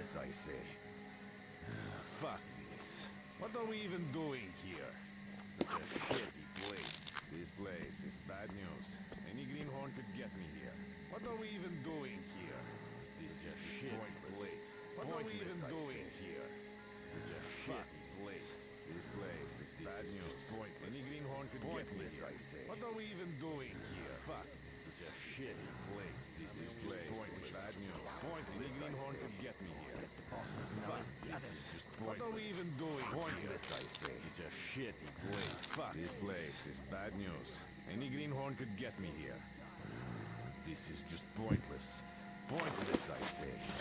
Pointless, I say. Ah, fuck this. What are we even doing here? Such a shitty place. This place is bad news. Any greenhorn could get me here. What are we even doing here? This is a shitty place. What are we even doing here? Such a ah, shitty place. This place is bad news. Pointless. Any greenhorn could Pointless, get me here. I say. What are we even doing here? Pointless. Any greenhorn could get me here. Fuck. This is What are we even doing Pointless? I say. It's a shitty place. Fuck. This place is bad news. Any greenhorn could get me here. This is just pointless. Pointless, I say.